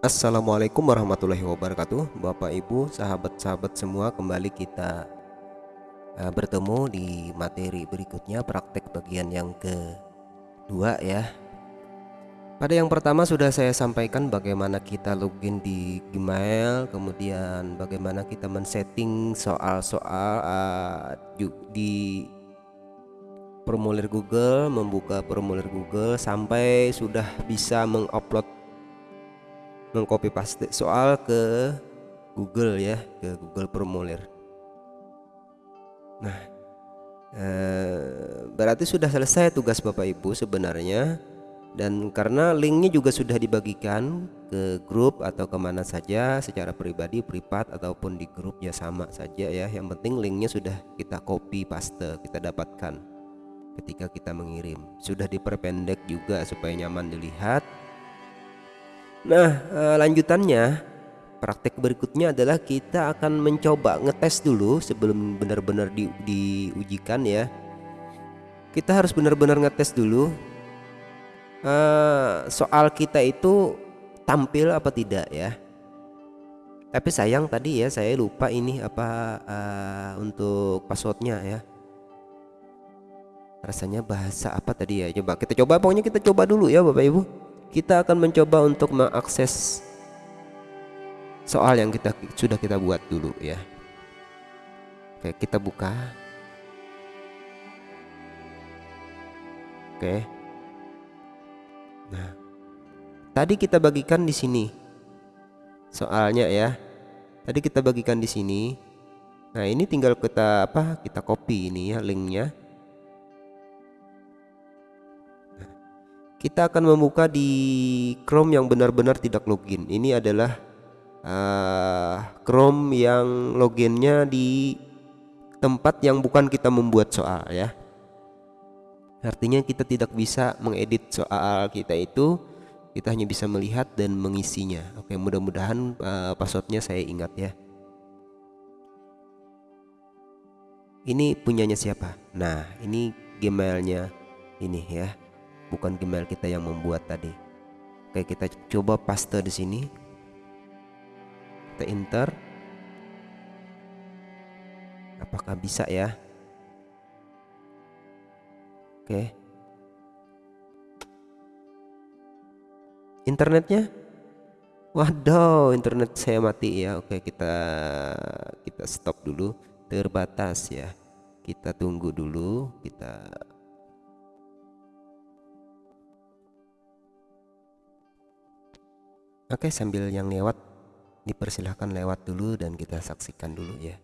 Assalamualaikum warahmatullahi wabarakatuh. Bapak Ibu sahabat-sahabat semua kembali kita uh, bertemu di materi berikutnya praktek bagian yang kedua ya. Pada yang pertama sudah saya sampaikan bagaimana kita login di Gmail kemudian bagaimana kita men-setting soal-soal uh, di formulir Google membuka formulir Google sampai sudah bisa mengupload mengcopy paste. Soal ke Google ya ke Google Formulir. Nah eh, berarti sudah selesai tugas Bapak Ibu sebenarnya. Dan karena linknya juga sudah dibagikan ke grup atau ke mana saja secara pribadi privat ataupun di grup ya sama saja ya. Yang penting linknya sudah kita copy paste kita dapatkan ketika kita mengirim. Sudah diperpendek juga supaya nyaman dilihat Nah eh, lanjutannya praktek berikutnya adalah kita akan mencoba ngetes dulu sebelum benar-benar di, diujikan ya. Kita harus benar-benar ngetes dulu uh, soal kita itu tampil apa tidak ya. Tapi sayang tadi ya saya lupa ini apa uh, untuk passwordnya ya. Rasanya bahasa apa tadi ya? Coba kita coba pokoknya kita coba dulu ya Bapak Ibu kita akan mencoba untuk mengakses soal yang kita sudah kita buat dulu ya. Oke kita buka. Oke. Nah tadi kita bagikan di sini soalnya ya. Tadi kita bagikan di sini. Nah ini tinggal kita apa kita copy ini ya linknya kita akan membuka di Chrome yang benar-benar tidak login. Ini adalah uh, Chrome yang loginnya di tempat yang bukan kita membuat soal ya. Artinya kita tidak bisa mengedit soal kita itu. Kita hanya bisa melihat dan mengisinya. Oke mudah-mudahan uh, passwordnya saya ingat ya. Ini punyanya siapa? Nah ini gmailnya ini ya bukan Gmail kita yang membuat tadi. Oke, kita coba paste di sini. Kita enter. Apakah bisa ya? Oke. Internetnya? Waduh, internet saya mati ya. Oke, kita kita stop dulu. Terbatas ya. Kita tunggu dulu, kita Oke sambil yang lewat dipersilahkan lewat dulu dan kita saksikan dulu ya.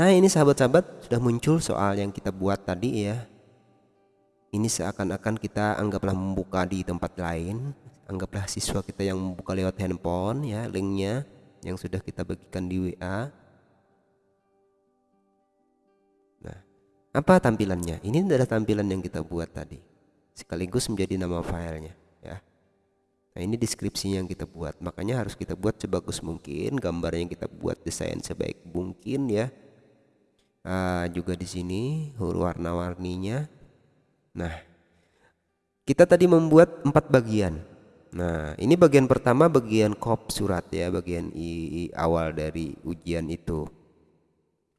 Nah ini sahabat-sahabat sudah muncul soal yang kita buat tadi ya. Ini seakan-akan kita anggaplah membuka di tempat lain. Anggaplah siswa kita yang membuka lewat handphone ya linknya yang sudah kita bagikan di WA Nah apa tampilannya? Ini adalah tampilan yang kita buat tadi sekaligus menjadi nama filenya. ya Nah ini deskripsinya yang kita buat. Makanya harus kita buat sebagus mungkin gambar yang kita buat desain sebaik mungkin ya. Uh, juga di sini huruf warna-warninya. Nah kita tadi membuat empat bagian. Nah ini bagian pertama bagian kop surat ya bagian i, i awal dari ujian itu.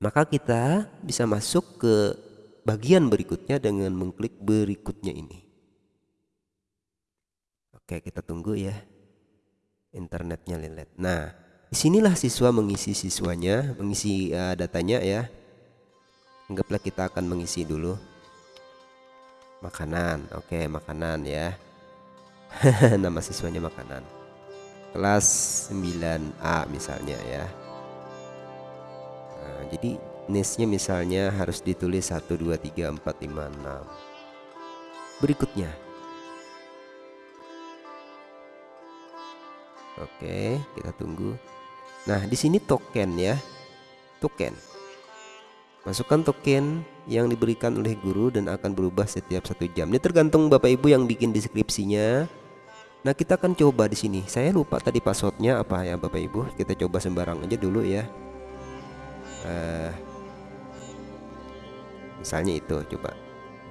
Maka kita bisa masuk ke bagian berikutnya dengan mengklik berikutnya ini Oke, kita tunggu ya. Internetnya lihat. Nah, di sinilah siswa mengisi siswanya, mengisi uh, datanya ya. Anggaplah kita akan mengisi dulu. Makanan, oke makanan ya. Nama siswanya makanan. Kelas 9A misalnya ya. Nah, jadi nisnya misalnya harus ditulis 1 2 3 4 5 6. Berikutnya Oke, kita tunggu. Nah, di sini token ya. Token. Masukkan token yang diberikan oleh guru dan akan berubah setiap satu jam. Ini tergantung Bapak Ibu yang bikin deskripsinya. Nah, kita akan coba di sini. Saya lupa tadi passwordnya apa ya Bapak Ibu. Kita coba sembarang aja dulu ya. Uh, misalnya itu coba.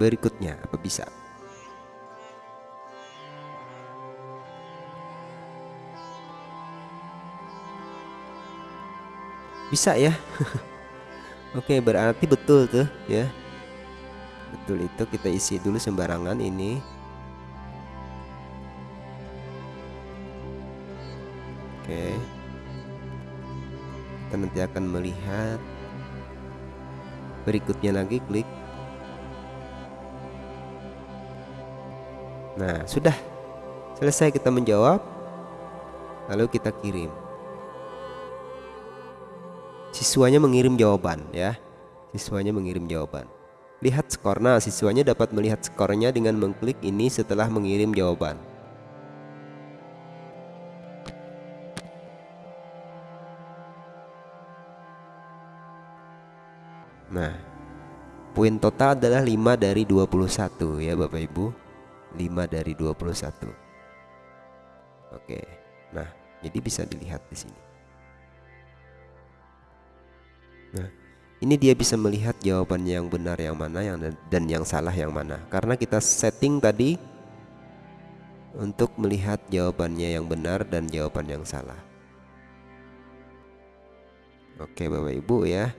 Berikutnya apa bisa? Bisa ya. Oke berarti betul tuh ya. Betul itu kita isi dulu sembarangan ini. Oke. Kita nanti akan melihat berikutnya lagi klik. Nah sudah. Selesai kita menjawab. Lalu kita kirim siswanya mengirim jawaban ya. Siswanya mengirim jawaban. Lihat skor. Nah siswanya dapat melihat skornya dengan mengklik ini setelah mengirim jawaban. Nah poin total adalah 5 dari 21 ya Bapak Ibu. 5 dari 21 oke. Nah jadi bisa dilihat di sini Nah, ini dia bisa melihat jawaban yang benar yang mana yang dan yang salah yang mana. Karena kita setting tadi untuk melihat jawabannya yang benar dan jawaban yang salah. Oke, Bapak Ibu ya.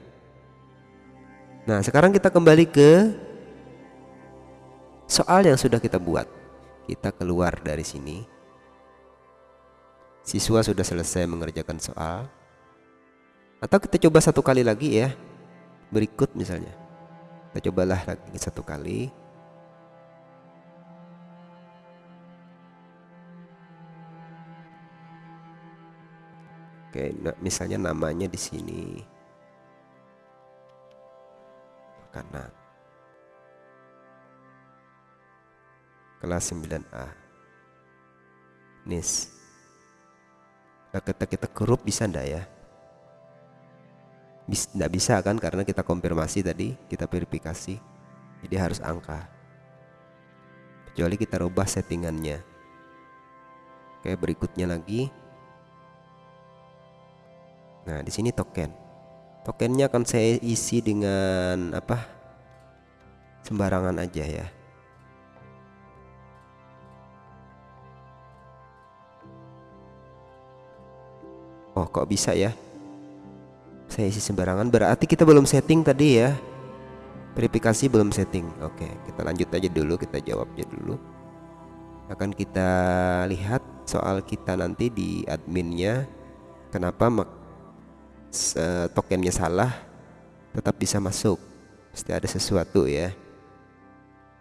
Nah, sekarang kita kembali ke soal yang sudah kita buat. Kita keluar dari sini. Siswa sudah selesai mengerjakan soal atau kita coba satu kali lagi ya. Berikut misalnya. Kita cobalah lagi satu kali. Oke, nah, misalnya namanya di sini. Kanan kelas 9A nis. Nah kita kita kerup bisa ndak ya tidak bisa kan karena kita konfirmasi tadi kita verifikasi. Jadi harus angka. Kecuali kita rubah settingannya. Oke berikutnya lagi. Nah di sini token. Tokennya akan saya isi dengan apa? Sembarangan aja ya. Oh kok bisa ya saya isi sembarangan. Berarti kita belum setting tadi ya? Verifikasi belum setting. Oke kita lanjut aja dulu. Kita jawabnya dulu. Akan kita lihat soal kita nanti di adminnya. Kenapa tokennya salah? Tetap bisa masuk. Pasti ada sesuatu ya.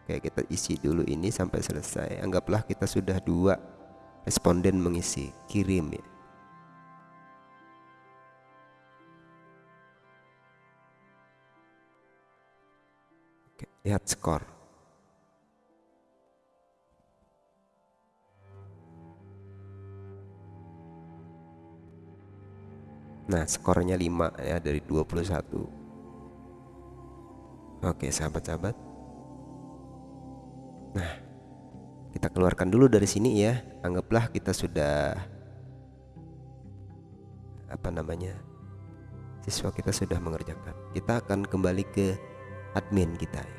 Oke kita isi dulu ini sampai selesai. Anggaplah kita sudah dua responden mengisi. Kirim ya lihat skor. Nah skornya 5 ya dari 21 Oke sahabat-sahabat. Nah kita keluarkan dulu dari sini ya. Anggaplah kita sudah Apa namanya Siswa kita sudah mengerjakan. Kita akan kembali ke admin kita ya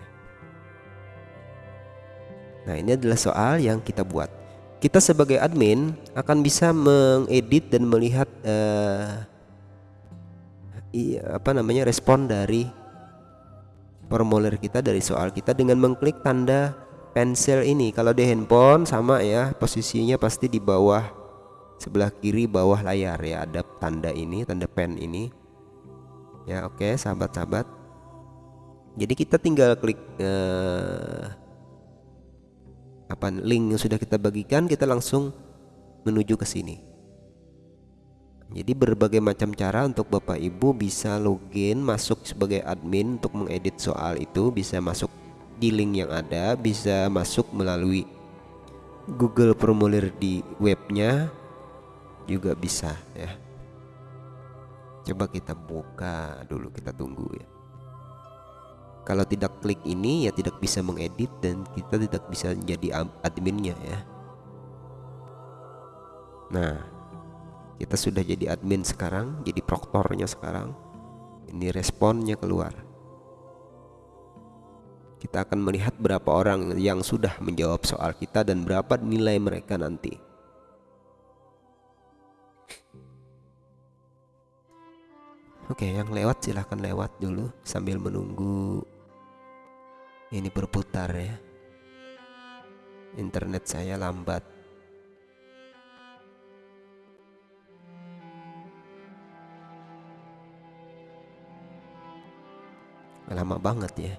Nah, ini adalah soal yang kita buat. Kita sebagai admin akan bisa mengedit dan melihat iya, apa namanya respon dari formulir kita dari soal kita dengan mengklik tanda pensil ini. Kalau di handphone sama ya, posisinya pasti di bawah sebelah kiri bawah layar ya ada tanda ini, tanda pen ini. Ya, oke, okay, sahabat-sahabat. Jadi kita tinggal klik uh, apa link yang sudah kita bagikan kita langsung menuju ke sini. Jadi berbagai macam cara untuk Bapak Ibu bisa login masuk sebagai admin untuk mengedit soal itu bisa masuk di link yang ada, bisa masuk melalui Google formulir di webnya juga bisa ya. Coba kita buka dulu kita tunggu ya. Kalau tidak klik ini ya tidak bisa mengedit dan kita tidak bisa jadi adminnya ya. Nah, kita sudah jadi admin sekarang, jadi proktornya sekarang. Ini responnya keluar. Kita akan melihat berapa orang yang sudah menjawab soal kita dan berapa nilai mereka nanti. Oke, yang lewat silahkan lewat dulu sambil menunggu ini berputar ya. Internet saya lambat. Lama banget ya.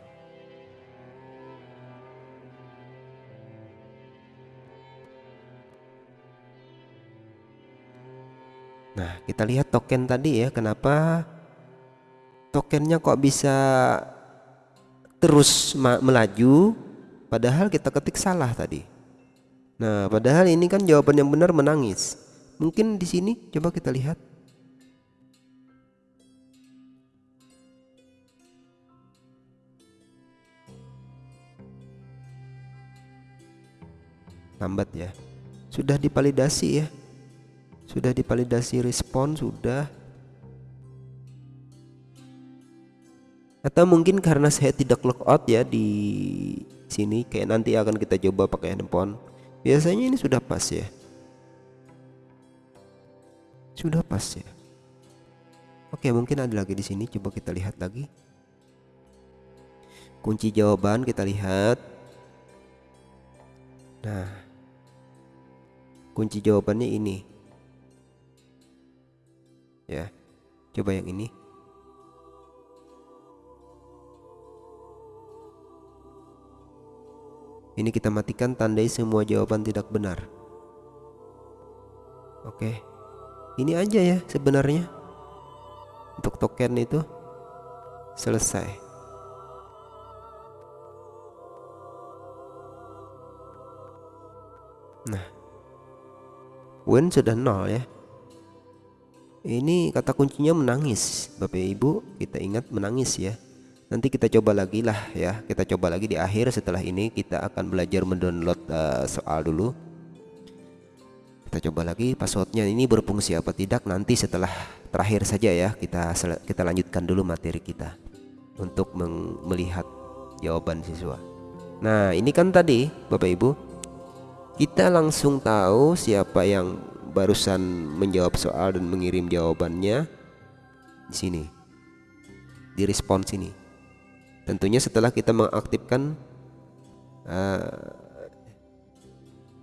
Nah, kita lihat token tadi ya, kenapa tokennya kok bisa terus melaju padahal kita ketik salah tadi. Nah, padahal ini kan jawaban yang benar menangis. Mungkin di sini coba kita lihat. Lambat ya. Sudah dipalidasi ya sudah dipalidasi respon sudah atau mungkin karena saya tidak logout ya di sini kayak nanti akan kita coba pakai handphone. Biasanya ini sudah pas ya. Sudah pas ya. Oke mungkin ada lagi di sini. Coba kita lihat lagi. Kunci jawaban kita lihat. Nah kunci jawabannya ini. Ya coba yang ini ini kita matikan tandai semua jawaban tidak benar. Oke. Ini aja ya sebenarnya. Untuk token itu selesai. Nah. Win sudah nol ya. Ini kata kuncinya menangis Bapak Ibu. Kita ingat menangis ya nanti kita coba lagi lah ya. Kita coba lagi di akhir. Setelah ini kita akan belajar mendownload uh, soal dulu. Kita coba lagi passwordnya. Ini berfungsi apa tidak? Nanti setelah terakhir saja ya. Kita kita lanjutkan dulu materi kita untuk melihat jawaban siswa. Nah ini kan tadi Bapak Ibu. Kita langsung tahu siapa yang barusan menjawab soal dan mengirim jawabannya. Di sini. Di respon sini tentunya setelah kita mengaktifkan uh,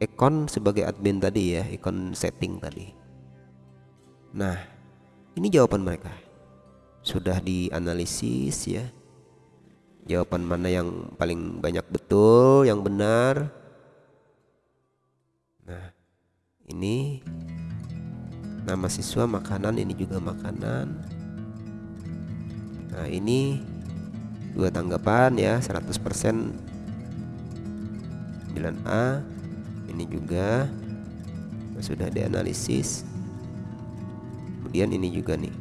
ekon sebagai admin tadi ya ekon setting tadi. Nah ini jawaban mereka. Sudah dianalisis ya. Jawaban mana yang paling banyak betul yang benar? Nah ini nama siswa makanan ini juga makanan. Nah ini dua tanggapan ya 100% 9A ini juga sudah dianalisis. Kemudian ini juga nih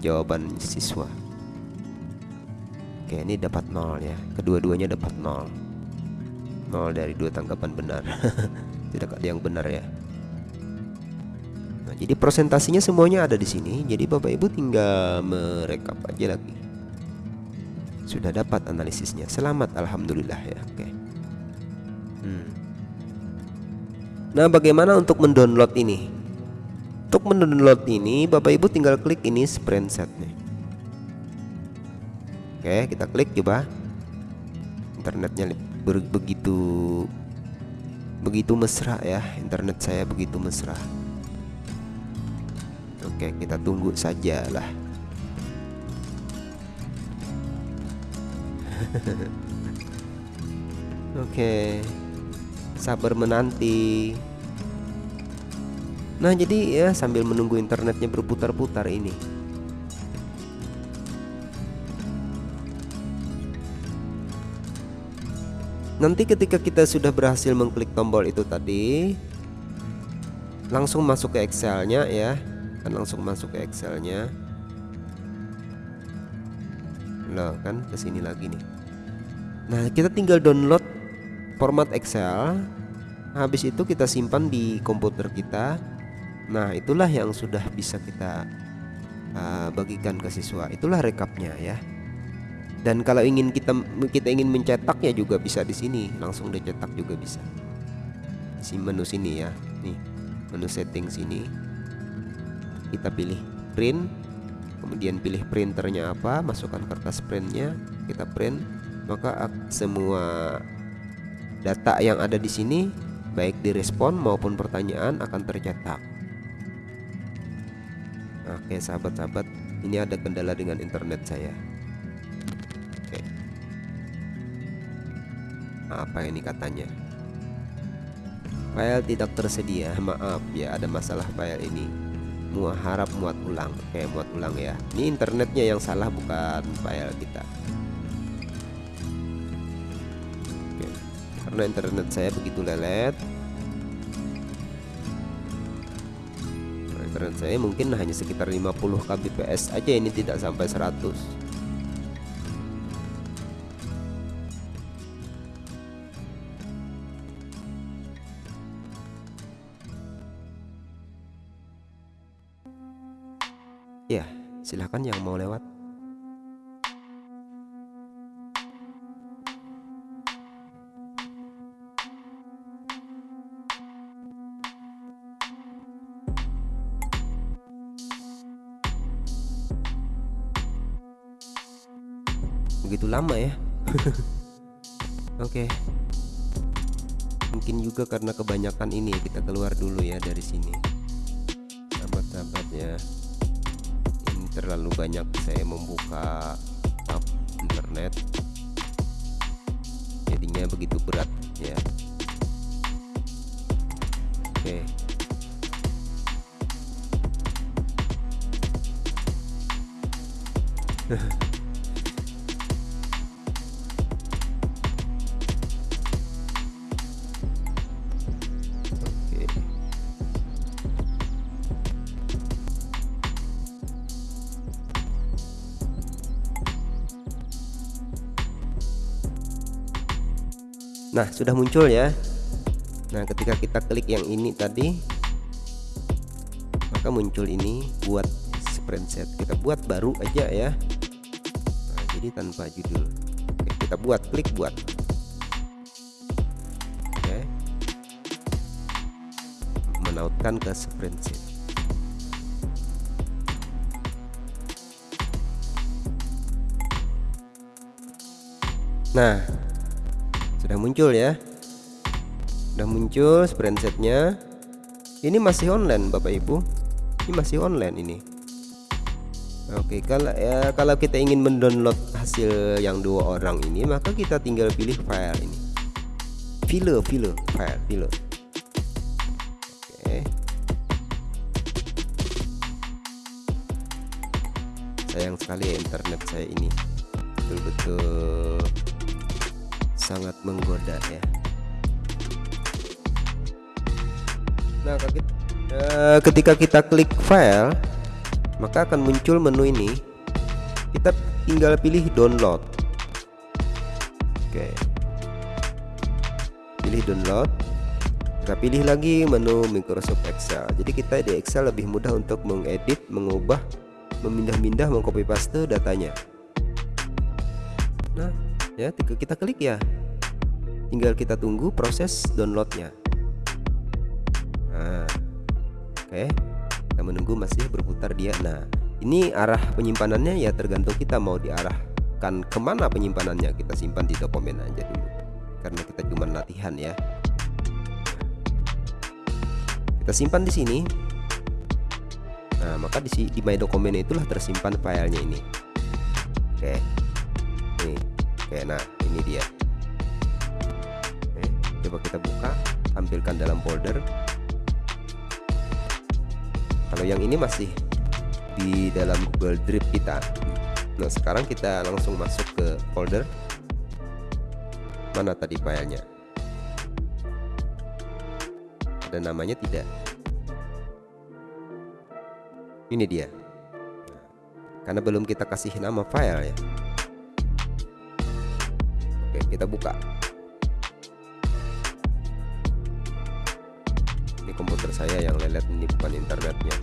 jawaban siswa. Oke ini dapat nol ya. Kedua-duanya dapat nol. Nol dari dua tanggapan benar. Tidak ada yang benar ya. Jadi presentasinya semuanya ada di sini. Jadi Bapak Ibu tinggal merekap aja lagi. Sudah dapat analisisnya. Selamat alhamdulillah ya. Oke. Hmm. Nah, bagaimana untuk mendownload ini? Untuk mendownload ini, Bapak Ibu tinggal klik ini set nih. Oke, kita klik coba. Internetnya begitu begitu mesra ya. Internet saya begitu mesra. Oke kita tunggu sajalah Oke. Sabar menanti. Nah jadi ya sambil menunggu internetnya berputar-putar ini. Nanti ketika kita sudah berhasil mengklik tombol itu tadi Langsung masuk ke Excelnya ya. Akan langsung masuk ke Excelnya loh kan ke sini lagi nih. Nah kita tinggal download format Excel. Habis itu kita simpan di komputer kita. Nah itulah yang sudah bisa kita uh, bagikan ke siswa. Itulah rekapnya ya. Dan kalau ingin kita kita ingin mencetaknya juga bisa di sini. Langsung dicetak juga bisa. Si menu sini ya. Nih menu setting sini. Kita pilih print kemudian pilih printernya apa masukkan kertas printnya kita print maka semua data yang ada di sini baik direspon maupun pertanyaan akan tercetak. Oke sahabat-sahabat ini ada kendala dengan internet saya. Oke. Apa ini katanya? File tidak tersedia maaf ya ada masalah file ini muat harap muat ulang. Kayak muat ulang ya. Ini internetnya yang salah bukan file kita. Oke. karena internet saya begitu lelet. Internet saya mungkin hanya sekitar 50 kbps aja ini tidak sampai 100 silahkan yang mau lewat. Begitu lama ya? Oke. Okay. mungkin juga karena kebanyakan ini kita keluar dulu ya dari sini. Sahabat-sahabat ya terlalu banyak saya membuka tab internet jadinya begitu berat ya oke okay. Nah sudah muncul ya. Nah ketika kita klik yang ini tadi Maka muncul ini buat set Kita buat baru aja ya. Nah, Jadi tanpa judul. Oke, Kita buat klik buat. Oke. Menautkan ke set Nah sudah muncul ya. Sudah muncul spreadsetnya ini masih online Bapak Ibu. Ini masih online ini. Oke kalau ya kalau kita ingin mendownload hasil yang dua orang ini maka kita tinggal pilih file ini. File file file file. Sayang sekali ya internet saya ini. Betul-betul sangat menggoda ya. Nah eh, ketika kita klik file maka akan muncul menu ini. Kita tinggal pilih download. Oke. Pilih download. Kita pilih lagi menu Microsoft Excel. Jadi kita di Excel lebih mudah untuk mengedit mengubah memindah-mindah mengcopy paste datanya. Nah ya kita klik ya. Tinggal kita tunggu proses downloadnya. Nah oke. Okay. kita menunggu masih berputar dia. Nah ini arah penyimpanannya ya tergantung kita mau diarahkan ke mana penyimpanannya. Kita simpan di dokumen aja dulu karena kita cuma latihan ya. Kita simpan di sini. Nah maka di, di my dokumen itulah tersimpan filenya ini. Oke. Okay. Oke nah ini dia. Oke, coba kita buka tampilkan dalam folder. Kalau yang ini masih di dalam Google Drive kita. Nah sekarang kita langsung masuk ke folder. Mana tadi filenya? Ada namanya tidak? Ini dia. Karena belum kita kasih nama file ya kita buka. Ini komputer saya yang lelet ini bukan internetnya.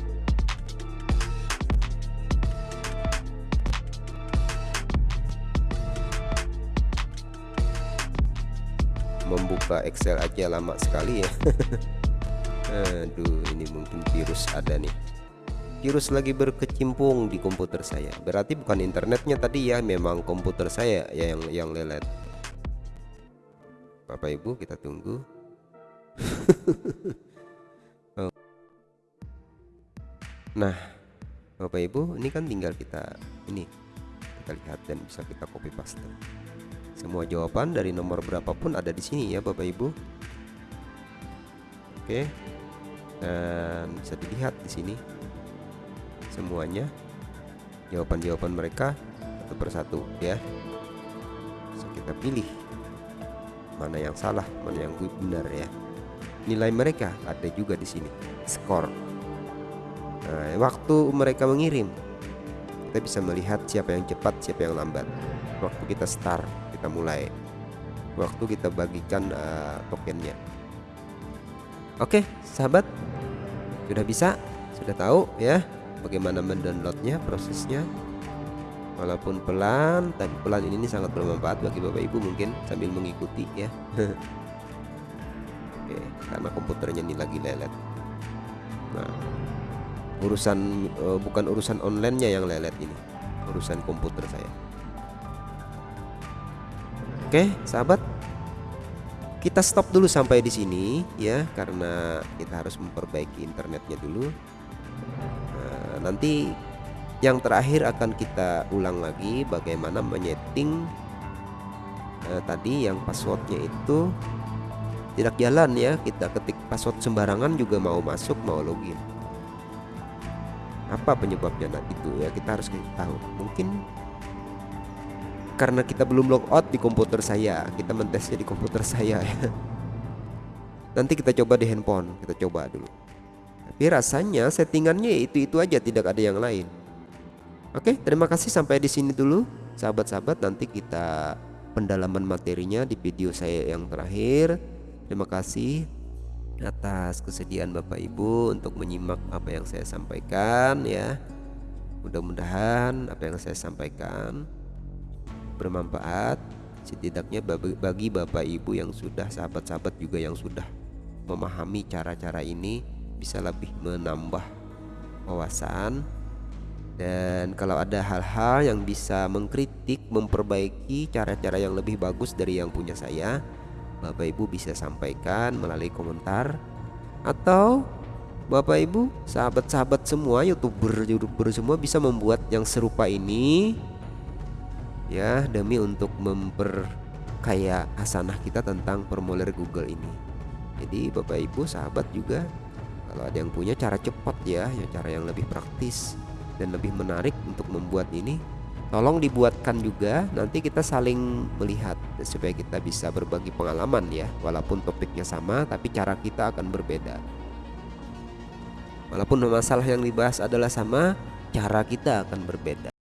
Membuka Excel aja lama sekali ya. Aduh ini mungkin virus ada nih. Virus lagi berkecimpung di komputer saya. Berarti bukan internetnya tadi ya memang komputer saya ya yang yang lelet Bapak Ibu kita tunggu. Oh. nah Bapak Ibu ini kan tinggal kita ini kita lihat dan bisa kita copy paste. Semua jawaban dari nomor berapapun ada di sini ya Bapak Ibu. Oke. Dan bisa dilihat di sini semuanya. Jawaban-jawaban mereka satu persatu ya. Bisa kita pilih mana yang salah mana yang benar ya. Nilai mereka ada juga di sini skor. Nah, waktu mereka mengirim kita bisa melihat siapa yang cepat siapa yang lambat. Waktu kita start kita mulai. Waktu kita bagikan uh, tokennya. Oke sahabat sudah bisa? Sudah tahu ya bagaimana mendownloadnya prosesnya walaupun pelan tapi pelan ini sangat bermanfaat bagi bapak ibu mungkin sambil mengikuti ya. Oke karena komputernya ini lagi lelet. Nah urusan uh, bukan urusan onlinenya yang lelet ini urusan komputer saya. Oke sahabat. Kita stop dulu sampai di sini ya karena kita harus memperbaiki internetnya dulu. Nah, nanti yang terakhir akan kita ulang lagi bagaimana menyeting eh, tadi yang passwordnya itu. Tidak jalan ya kita ketik password sembarangan juga mau masuk mau login. Apa penyebabnya nah itu ya? Kita harus tahu. Mungkin karena kita belum logout di komputer saya kita mentesnya di komputer saya ya. Nanti kita coba di handphone kita coba dulu. Tapi rasanya settingannya itu itu aja tidak ada yang lain oke terima kasih. Sampai di sini dulu sahabat-sahabat. Nanti kita pendalaman materinya di video saya yang terakhir. Terima kasih atas kesediaan Bapak Ibu untuk menyimak apa yang saya sampaikan ya. Mudah-mudahan apa yang saya sampaikan bermanfaat setidaknya bagi Bapak Ibu yang sudah sahabat-sahabat juga yang sudah memahami cara-cara ini bisa lebih menambah wawasan dan kalau ada hal-hal yang bisa mengkritik memperbaiki cara-cara yang lebih bagus dari yang punya saya Bapak Ibu bisa sampaikan melalui komentar atau Bapak Ibu sahabat-sahabat semua youtuber-youtuber semua bisa membuat yang serupa ini ya demi untuk memperkaya hasanah kita tentang formulir Google ini. Jadi Bapak Ibu sahabat juga kalau ada yang punya cara cepat ya, ya cara yang lebih praktis dan lebih menarik untuk membuat ini tolong dibuatkan juga. Nanti kita saling melihat supaya kita bisa berbagi pengalaman ya walaupun topiknya sama tapi cara kita akan berbeda. Walaupun masalah yang dibahas adalah sama cara kita akan berbeda